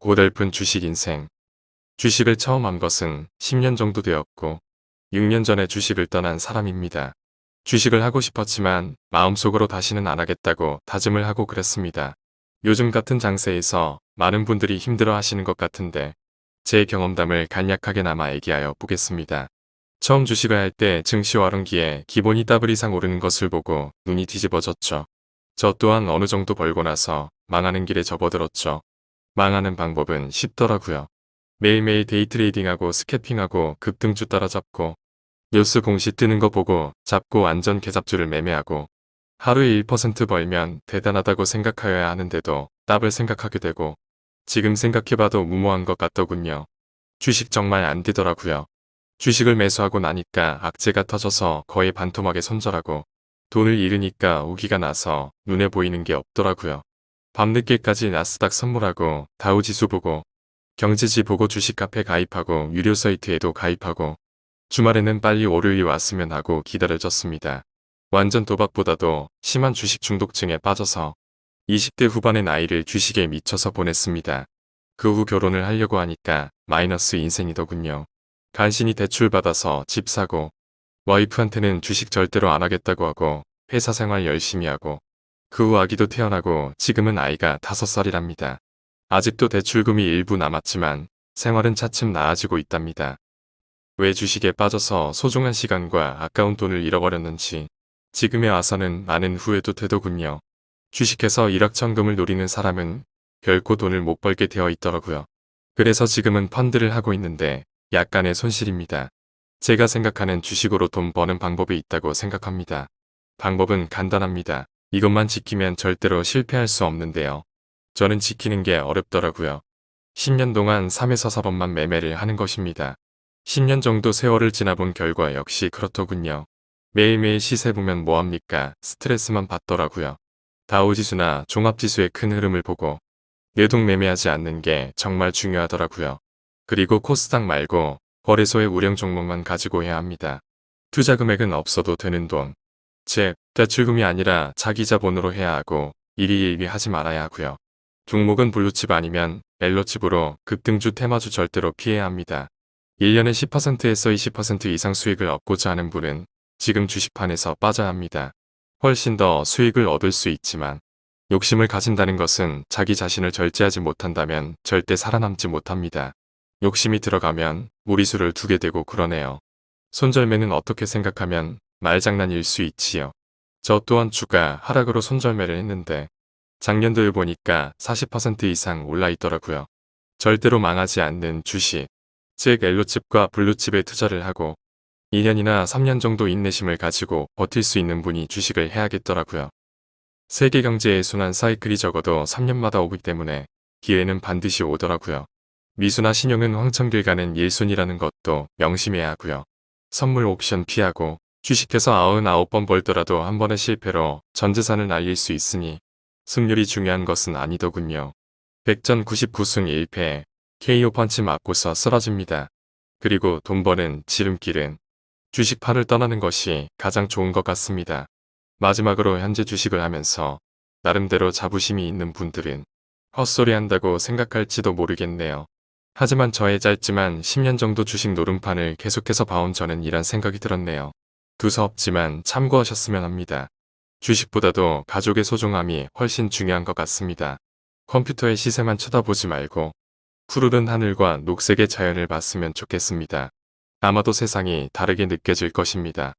고달픈 주식 인생. 주식을 처음 한 것은 10년 정도 되었고 6년 전에 주식을 떠난 사람입니다. 주식을 하고 싶었지만 마음속으로 다시는 안 하겠다고 다짐을 하고 그랬습니다. 요즘 같은 장세에서 많은 분들이 힘들어 하시는 것 같은데 제 경험담을 간략하게 남아 얘기하여 보겠습니다. 처음 주식을 할 때 증시 와른기에 기본이 더블 이상 오르는 것을 보고 눈이 뒤집어졌죠. 저 또한 어느 정도 벌고 나서 망하는 길에 접어들었죠. 망하는 방법은 쉽더라고요. 매일매일 데이트레이딩하고 스캐핑하고 급등주 따라잡고 뉴스 공시 뜨는 거 보고 잡고 완전 개잡주를 매매하고 하루에 1% 벌면 대단하다고 생각하여야 하는데도 답을 생각하게 되고 지금 생각해봐도 무모한 것 같더군요. 주식 정말 안 되더라고요. 주식을 매수하고 나니까 악재가 터져서 거의 반토막에 손절하고 돈을 잃으니까 우기가 나서 눈에 보이는 게 없더라고요. 밤늦게까지 나스닥 선물하고 다우지수 보고 경제지 보고 주식 카페 가입하고 유료 사이트에도 가입하고 주말에는 빨리 월요일이 왔으면 하고 기다려졌습니다. 완전 도박보다도 심한 주식 중독증에 빠져서 20대 후반의 나이를 주식에 미쳐서 보냈습니다. 그 후 결혼을 하려고 하니까 마이너스 인생이더군요. 간신히 대출받아서 집 사고 와이프한테는 주식 절대로 안 하겠다고 하고 회사 생활 열심히 하고 그 후 아기도 태어나고 지금은 아이가 5살이랍니다. 아직도 대출금이 일부 남았지만 생활은 차츰 나아지고 있답니다. 왜 주식에 빠져서 소중한 시간과 아까운 돈을 잃어버렸는지 지금에 와서는 많은 후회도 되더군요. 주식해서 일확천금을 노리는 사람은 결코 돈을 못 벌게 되어 있더라고요. 그래서 지금은 펀드를 하고 있는데 약간의 손실입니다. 제가 생각하는 주식으로 돈 버는 방법이 있다고 생각합니다. 방법은 간단합니다. 이것만 지키면 절대로 실패할 수 없는데요. 저는 지키는 게 어렵더라고요. 10년 동안 3에서 4번만 매매를 하는 것입니다. 10년 정도 세월을 지나본 결과 역시 그렇더군요. 매일매일 시세 보면 뭐합니까? 스트레스만 받더라고요. 다우지수나 종합지수의 큰 흐름을 보고 내동 매매하지 않는 게 정말 중요하더라고요. 그리고 코스닥 말고 거래소의 우량 종목만 가지고 해야 합니다. 투자 금액은 없어도 되는 돈. 즉, 대출금이 아니라 자기 자본으로 해야 하고 일희일비 하지 말아야 하고요. 종목은 블루칩 아니면 멜로칩으로 급등주 테마주 절대로 피해야 합니다. 1년에 10%에서 20% 이상 수익을 얻고자 하는 분은 지금 주식판에서 빠져야 합니다. 훨씬 더 수익을 얻을 수 있지만 욕심을 가진다는 것은 자기 자신을 절제하지 못한다면 절대 살아남지 못합니다. 욕심이 들어가면 무리수를 두게 되고 그러네요. 손절매는 어떻게 생각하면 말장난일 수 있지요. 저 또한 주가 하락으로 손절매를 했는데 작년도에 보니까 40% 이상 올라 있더라고요. 절대로 망하지 않는 주식, 즉 엘로칩과 블루칩에 투자를 하고 2년이나 3년 정도 인내심을 가지고 버틸 수 있는 분이 주식을 해야겠더라고요. 세계 경제의 순환 사이클이 적어도 3년마다 오기 때문에 기회는 반드시 오더라고요. 미수나 신용은 황천길 가는 일순이라는 것도 명심해야 하고요. 선물 옵션 피하고 주식해서 99번 벌더라도 한 번의 실패로 전 재산을 날릴 수 있으니 승률이 중요한 것은 아니더군요. 100전 99승 1패 KO 펀치 맞고서 쓰러집니다. 그리고 돈 버는 지름길은 주식판을 떠나는 것이 가장 좋은 것 같습니다. 마지막으로 현재 주식을 하면서 나름대로 자부심이 있는 분들은 헛소리 한다고 생각할지도 모르겠네요. 하지만 저의 짧지만 10년 정도 주식 노름판을 계속해서 봐온 저는 이란 생각이 들었네요. 두서없지만 참고하셨으면 합니다. 주식보다도 가족의 소중함이 훨씬 중요한 것 같습니다. 컴퓨터의 시세만 쳐다보지 말고 푸르른 하늘과 녹색의 자연을 봤으면 좋겠습니다. 아마도 세상이 다르게 느껴질 것입니다.